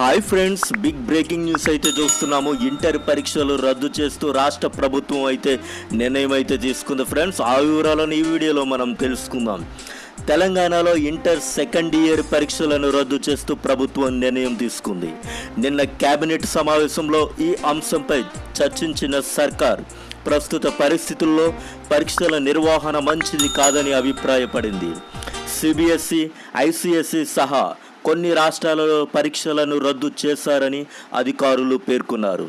Hi friends big breaking news అయితే చూస్తున్నాము. Inter పరీక్షలు రద్దు చేస్తూ రాష్ట్ర ప్రభుత్వం అయితే నిర్ణయం అయితే తీసుకుంది ఫ్రెండ్స్. ఆ వివరాలను ఈ వీడియోలో మనం తెలుసుకుందాం. తెలంగాణలో ఇంటర్ సెకండ్ ఇయర్ పరీక్షలను రద్దు చేస్తూ ప్రభుత్వం నిర్ణయం తీసుకుంది. నిన్న కేబినెట్ సమావేశంలో ఈ అంశంపై చర్చించిన సర్కార్ ప్రస్తుత పరిస్థితుల్లో పరీక్షల నిర్వహణ మంచిది కాదని అభిప్రాయపడింది. సిబిఎస్ఈ ఐసిఎస్ఈ సహా కొన్ని రాష్ట్రాలలో పరీక్షలను రద్దు చేశారని అధికారులు పేర్కొన్నారు.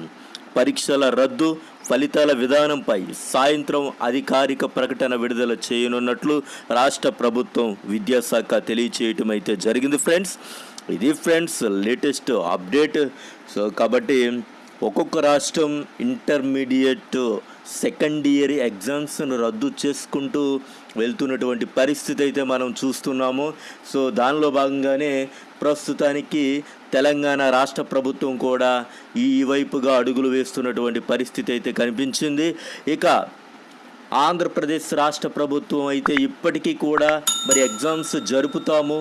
పరీక్షల రద్దు ఫలితాల విధానంపై సాయంత్రం అధికారిక ప్రకటన విడుదల చేయనున్నట్లు రాష్ట్ర ప్రభుత్వం విద్యాశాఖ తెలియచేయటం అయితే జరిగింది ఫ్రెండ్స్. ఇది ఫ్రెండ్స్ లేటెస్ట్ అప్డేట్. సో కాబట్టి ఒక్కొక్క రాష్ట్రం ఇంటర్మీడియట్ సెకండ్ ఇయర్ ఎగ్జామ్స్ను రద్దు చేసుకుంటూ వెళ్తున్నటువంటి పరిస్థితి అయితే మనం చూస్తున్నాము. సో దానిలో భాగంగానే ప్రస్తుతానికి తెలంగాణ రాష్ట్ర ప్రభుత్వం కూడా ఈ వైపుగా అడుగులు వేస్తున్నటువంటి పరిస్థితి అయితే కనిపించింది. ఇక ఆంధ్రప్రదేశ్ రాష్ట్ర ప్రభుత్వం అయితే ఇప్పటికీ కూడా మరి ఎగ్జామ్స్ జరుపుతాము.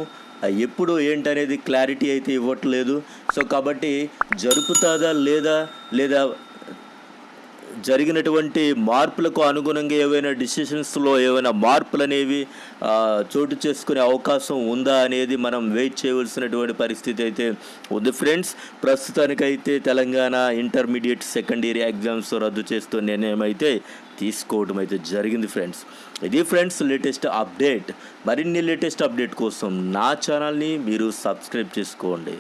ఎప్పుడు ఏంటనేది క్లారిటీ అయితే ఇవ్వట్లేదు. సో కాబట్టి జరుపుతాదా లేదా లేదా జరిగినటువంటి మార్పులకు అనుగుణంగా ఏవైనా డిసిషన్స్లో ఏవైనా మార్పులు అనేవి చోటు చేసుకునే అవకాశం ఉందా అనేది మనం వెయిట్ చేయవలసినటువంటి పరిస్థితి అయితే ఉంది. ఫ్రెండ్స్ ప్రస్తుతానికైతే Telangana intermediate second year exams రద్దు చేస్తూ నిర్ణయం అయితే తీసుకోవడం అయితే జరిగింది ఫ్రెండ్స్. ఇది ఫ్రెండ్స్ లేటెస్ట్ అప్డేట్. మరిన్ని లేటెస్ట్ అప్డేట్ కోసం నా ఛానల్ని మీరు సబ్స్క్రైబ్ చేసుకోండి.